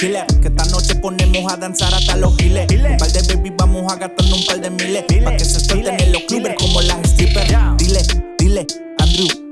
Que esta noche ponemos a danzar hasta los giles. Un par de baby vamos a gastar un par de miles. Pa' que se suelten en los clubes como las strippers.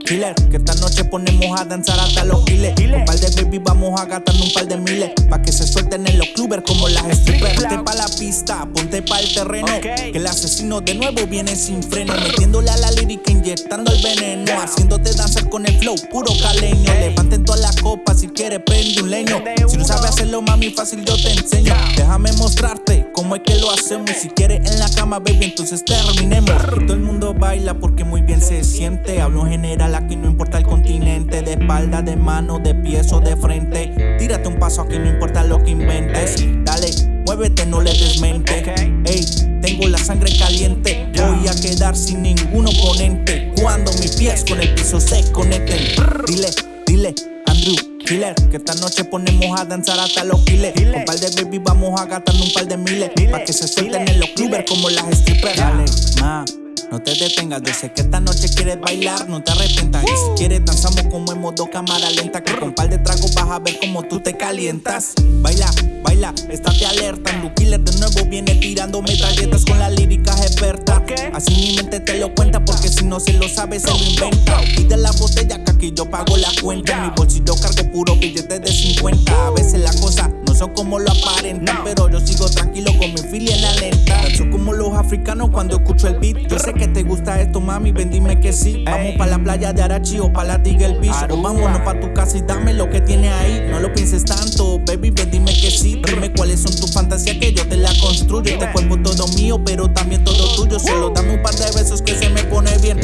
Que esta noche ponemos a danzar hasta los giles. Un par de baby vamos a gastar un par de miles. Pa' que se suelten en los clubes como las strippers. Ponte pa' la pista, ponte pa' el terreno. Que el asesino de nuevo viene sin freno. Metiéndole a la lírica, inyectando el veneno. Haciéndote danzar con el flow, puro caleño. Levanten todas las copas si quieres prende un leño. Si no sabes hacerlo, mami, fácil yo te enseño. Déjame mostrarte cómo es que lo hacemos. Y si quieres en la cama, baby, entonces terminemos. Todo el mundo baila porque muy bien se siente. Hablo en general, aquí no importa el continente. De espalda, de mano, de pies o de frente. Tírate un paso aquí, no importa lo que inventes. Dale, muévete, no le desmente. Ey, tengo la sangre caliente. Voy a quedar sin ningún oponente. Cuando mis pies con el piso se conecten. Dile, dile, Andrew. Que esta noche ponemos a danzar hasta los giles. Con par de baby vamos a gastar un par de miles. Pa' que se suelten en los clubes como las strippers. Dale, ma. No te detengas, yo sé que esta noche quieres bailar, no te arrepientas. Y si quieres, danzamos como en modo cámara lenta. Que con par de tragos vas a ver cómo tú te calientas. Baila, baila, estate alerta. Andrew Killer de nuevo viene tirando metralletas con las líricas expertas. Así mi mente te lo cuenta, porque si no se lo sabe, se lo inventa. Pide la botella aquí yo pago la cuenta. En mi bolsillo cargo puro billetes de 50. A veces las cosas no son como lo aparentan, pero yo sigo tranquilo con mi filia en la lenta. Danzo como los africanos cuando escucho el beat. Yo sé que te gusta esto, mami, ven dime que sí. Vamos pa' la playa de Arachi o pa' la Tigel Beach. O vámonos pa' tu casa y dame lo que tiene ahí. No lo pienses tanto, baby, ven dime que sí. Dime cuáles son tus fantasías que yo te la construyo. Este cuerpo todo mío, pero también todo tuyo. Solo dame un par de besos que se me pone bien.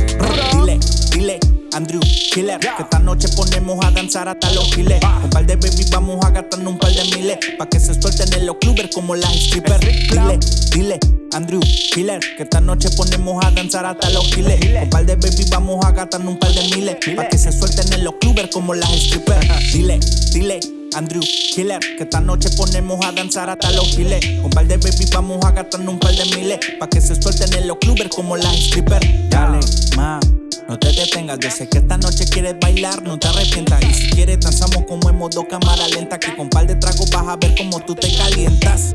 Dile. Andrew Killer, que esta noche ponemos a danzar hasta los giles. Un par de baby vamos a gastar un par de miles. Pa' que se suelten en los clubes como las strippers. Dile, dile, Andrew Killer, que esta noche ponemos a danzar hasta los giles. Un par de baby vamos a gastar un par de miles. Pa' que se suelten en los clubes como las strippers. Dile, dile. Andrew Killer, que esta noche ponemos a danzar hasta los giles. Un par de baby vamos a gastar un par de miles. Pa' que se suelten en los clubes como las strippers. Dale, ma. Detengas, yo sé que esta noche quieres bailar, no te arrepientas. Y si quieres, danzamos como en modo cámara lenta. Que con par de tragos vas a ver cómo tú te calientas.